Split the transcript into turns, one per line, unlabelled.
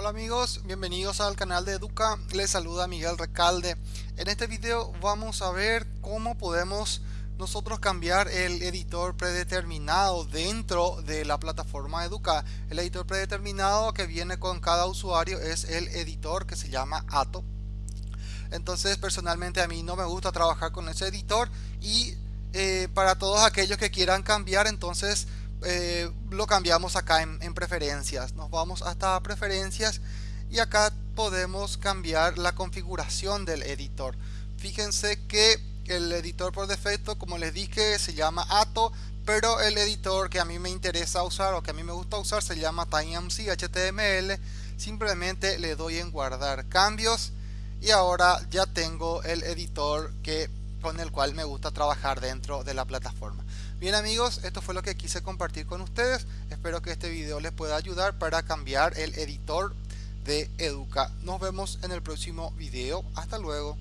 Hola amigos, bienvenidos al canal de Educa, les saluda Miguel Recalde. En este video vamos a ver cómo podemos nosotros cambiar el editor predeterminado dentro de la plataforma Educa. El editor predeterminado que viene con cada usuario es el editor que se llama Ato. Entonces personalmente a mí no me gusta trabajar con ese editor y eh, para todos aquellos que quieran cambiar entonces eh, lo cambiamos acá en, preferencias nos vamos hasta preferencias y acá podemos cambiar la configuración del editor fíjense que el editor por defecto como les dije se llama Ato pero el editor que a mí me interesa usar o que a mí me gusta usar se llama TinyMC HTML simplemente le doy en guardar cambios y ahora ya tengo el editor que con el cual me gusta trabajar dentro de la plataforma. Bien amigos, esto fue lo que quise compartir con ustedes. Espero que este video les pueda ayudar para cambiar el editor de Educa. Nos vemos en el próximo video. Hasta luego.